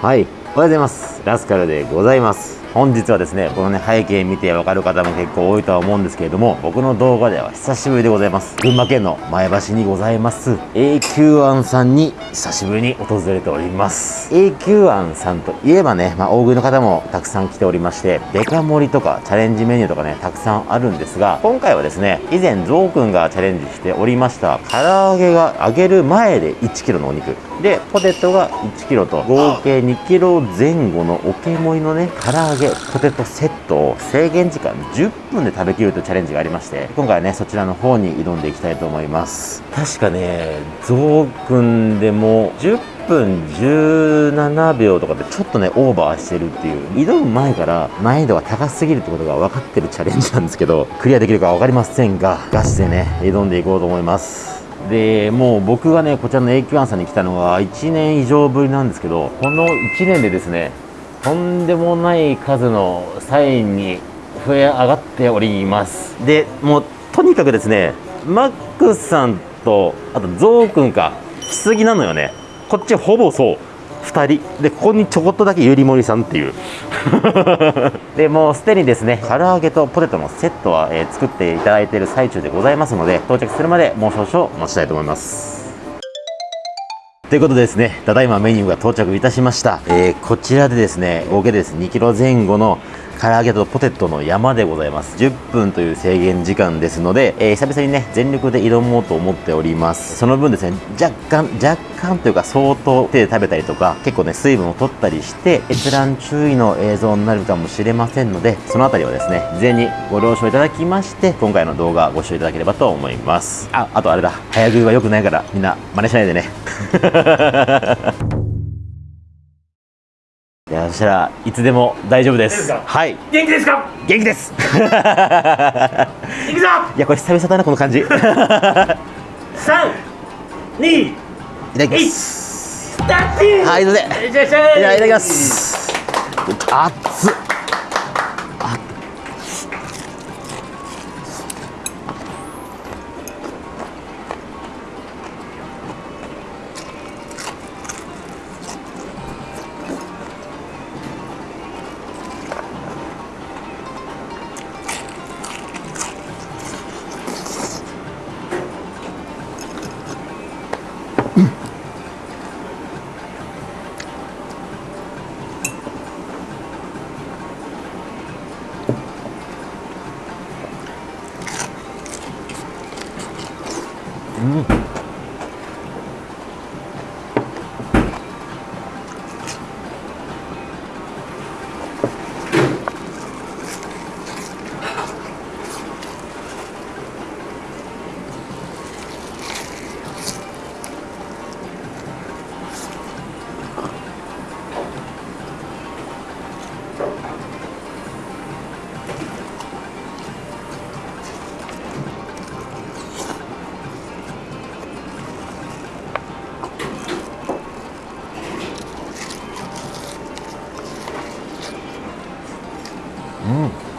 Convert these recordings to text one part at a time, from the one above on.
はいおはようございます。ラスカルでございます。本日はですねこのね背景見てわかる方も結構多いとは思うんですけれども僕の動画では久しぶりでございます。群馬県の前橋にございます。永久庵さんに久しぶりに訪れております。永久庵さんといえばね、まあ、大食いの方もたくさん来ておりましてデカ盛りとかチャレンジメニューとかねたくさんあるんですが今回はですね以前ゾウくんがチャレンジしておりました唐揚げが揚げる前で 1kg のお肉。でポテトが 1kg と合計 2kg 前後のおけもりのね唐揚げポテトセットを制限時間10分で食べきるというチャレンジがありまして今回はねそちらの方に挑んでいきたいと思います。確かねゾウくんでも10分17秒とかでちょっとねオーバーしてるっていう。挑む前から難易度が高すぎるってことが分かってるチャレンジなんですけどクリアできるか分かりませんがガチでね挑んでいこうと思いますでもう僕がねこちらの永久庵さんに来たのは1年以上ぶりなんですけどこの1年でですねとんでもない数のサインに増え上がっております。でもうとにかくですねマックスさんとあとゾウくんか来すぎなのよね。こっちほぼそう。2人。でここにちょこっとだけゆりもりさんっていう。でもうすでにですね唐揚げとポテトのセットは、えー作っていただいている最中でございますので到着するまでもう少々お待ちしたいと思います。ということでですね、ただいまメニューが到着いたしました。えーこちらでですね、合計でです。ね、2キロ前後の唐揚げとポテトの山でございます。10分という制限時間ですので、えー久々にね、全力で挑もうと思っております。その分ですね、若干、若干というか相当手で食べたりとか、結構ね、水分を取ったりして、閲覧注意の映像になるかもしれませんので、そのあたりはですね、事前にご了承いただきまして、今回の動画をご視聴いただければと思います。あ、あとあれだ、早食いは良くないから、みんな真似しないでね。いやそしたらいつでも大丈夫です。はい。元気ですか？元気です。行くぞ！いやこれ久々だなこの感じ。いただ三二きます。はいすいませんい。ただきます。熱っ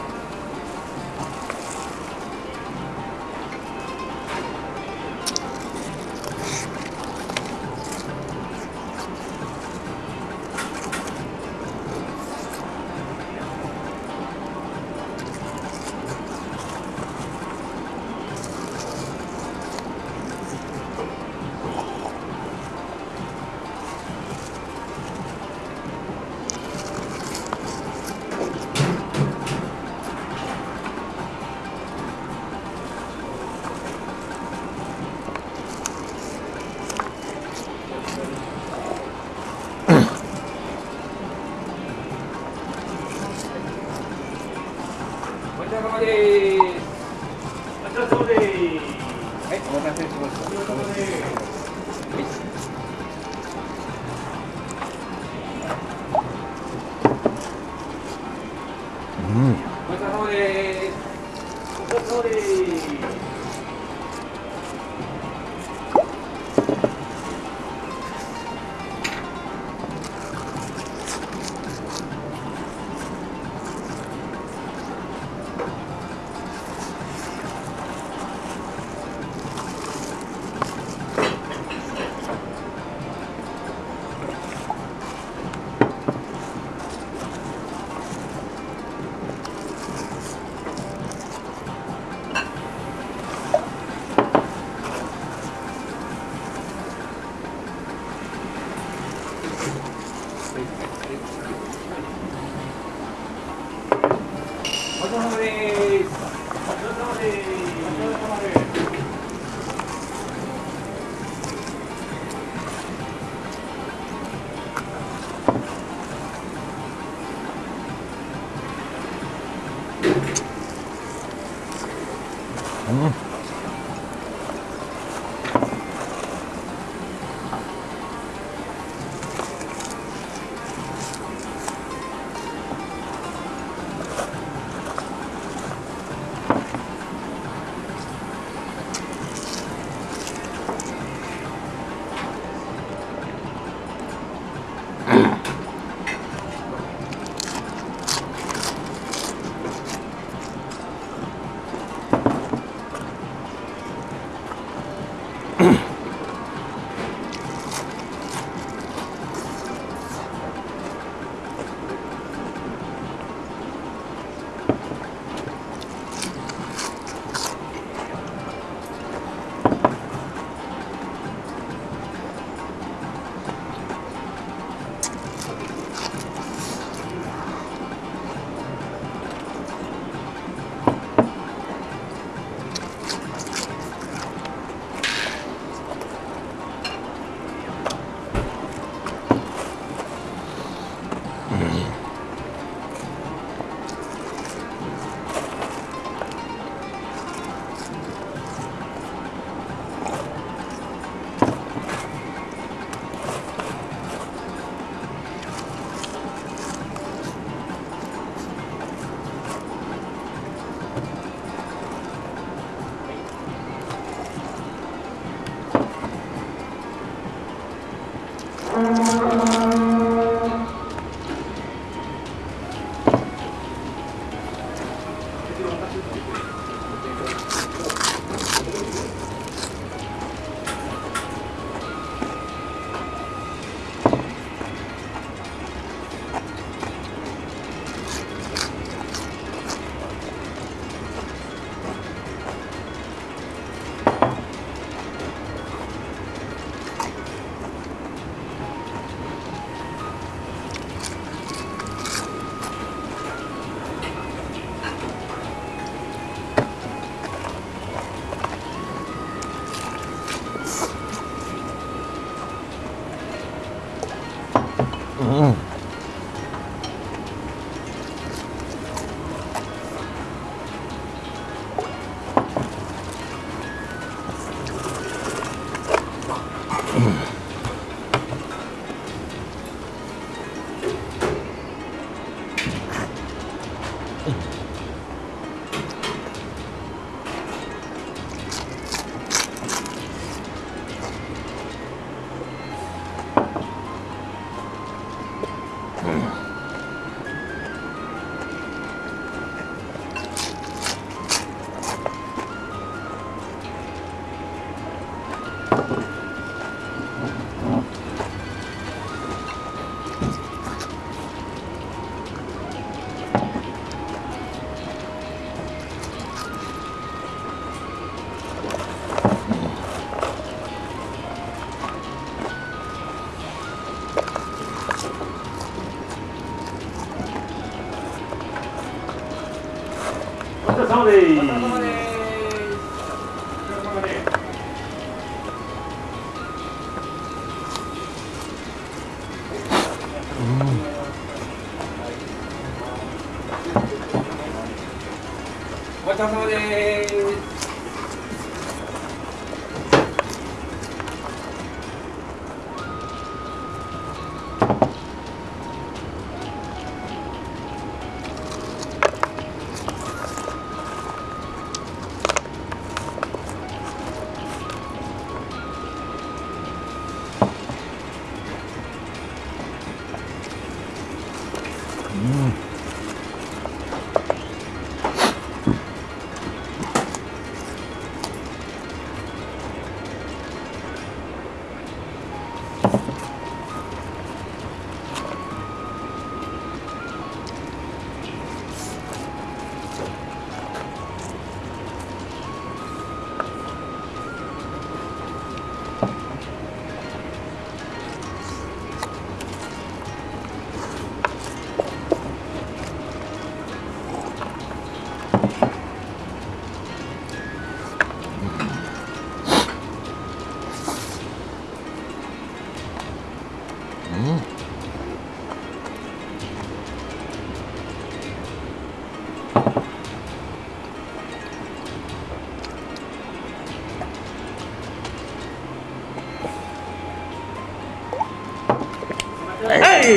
様です。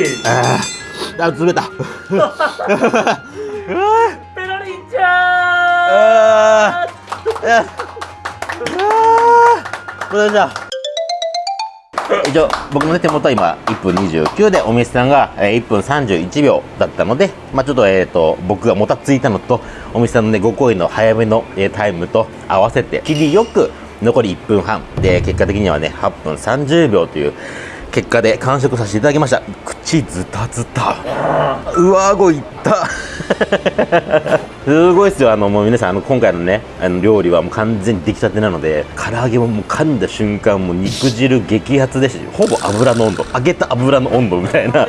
い。あー。あ冷た。ペロリンちゃあー。あー。どうでした一応僕の、ね、手元は今1分29でお店さんが、えー1分31秒だったので、まあ、ちょっと,、えー、と僕がもたついたのとお店さんの、ね、ご好意の早めの、えータイムと合わせて切りよく残り1分半。で結果的にはね8分30秒という結果で完食させていただきました。口ズタズタ。上顎いった。すごいですよ。あのもう皆さんあの今回のねあの料理はもう完全に出来たてなので唐揚げももう噛んだ瞬間もう肉汁激発ですしほぼ油の温度。揚げた油の温度みたいな。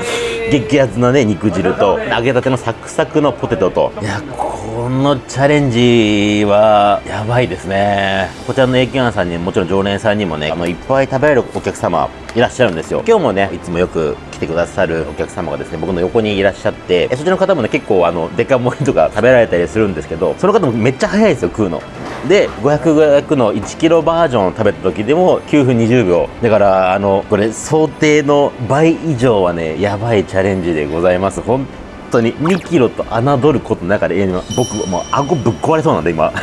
激アツなね肉汁と揚げたてのサクサクのポテトと。いやこのチャレンジはやばいですね。こちらの AK さんにもちろん常連さんにもねあのいっぱい食べられるお客様いらっしゃるんですよ。今日もねいつもよく来てくださるお客様がですね僕の横にいらっしゃってそちらの方もね結構あのデカ盛りとか食べられたりするんですけどその方もめっちゃ早いですよ食うの。で500の1キロバージョンを食べた時でも9分20秒。だからあのこれ想定の倍以上はねやばいチャレンジでございます。本当に2キロと侮ることの中で今僕もう顎ぶっ壊れそうなんで今。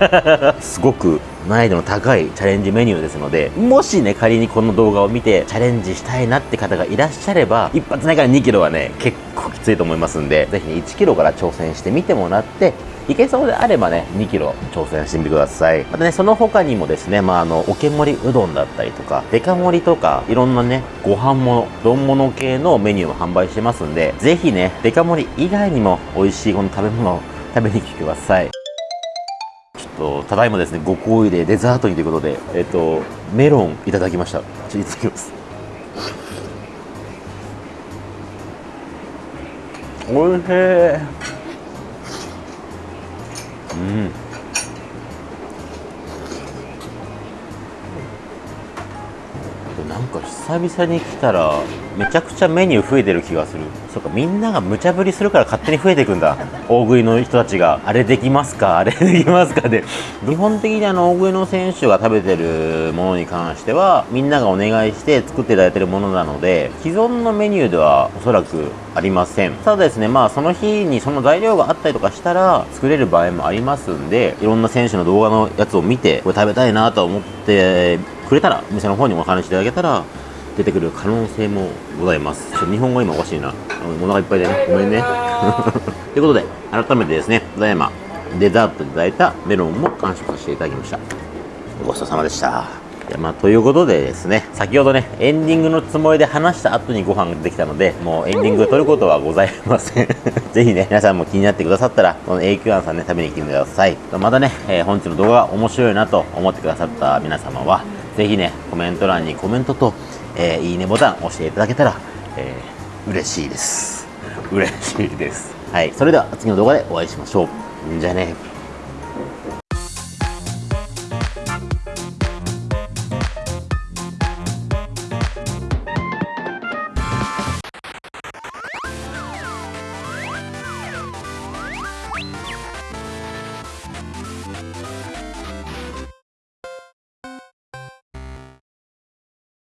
すごく難易度の高いチャレンジメニューですのでもしね仮にこの動画を見てチャレンジしたいなって方がいらっしゃれば一発目から2キロはね結構ついと思いますんでぜひね1キロから挑戦してみてもらっていけそうであればね2キロ挑戦してみてください。またねその他にもですねまああのおけ盛りうどんだったりとかデカ盛りとかいろんなねご飯物丼物系のメニューも販売してますんでぜひねデカ盛り以外にも美味しいこの食べ物を食べに来てください。ちょっとただいまですねご好意でデザートにということでえっとメロンいただきました。ちょっといただきます。おいしい。うん。なんか久々に来たらめちゃくちゃメニュー増えてる気がする。そうかみんなが無茶ぶりするから勝手に増えていくんだ。大食いの人たちがあれできますか？あれできますか？で基本的にあの大食いの選手が食べてるものに関してはみんながお願いして作っていただいてるものなので既存のメニューではおそらくありません。ただですねまあその日にその材料があったりとかしたら作れる場合もありますんでいろんな選手の動画のやつを見てこれ食べたいなと思ってくれたらお店の方にお話しいただけたら出てくる可能性もございます。ちょっと日本語今おかしいな。お腹いっぱいでねごめんね。ということで改めてですねただいまデザートでいただいたメロンも完食させていただきました。ごちそうさまでした。いやまあ、ということでですね、先ほどね、エンディングのつもりで話した後にご飯が出てきたので、もうエンディング取ることはございません。ぜひね、皆さんも気になってくださったら、この a q ンさんね、食べに来てください。またね、えー本日の動画が面白いなと思ってくださった皆様は、ぜひね、コメント欄にコメントと、えーいいねボタン押していただけたら、えー嬉しいです。嬉しいです。はい、それでは次の動画でお会いしましょう。じゃあね。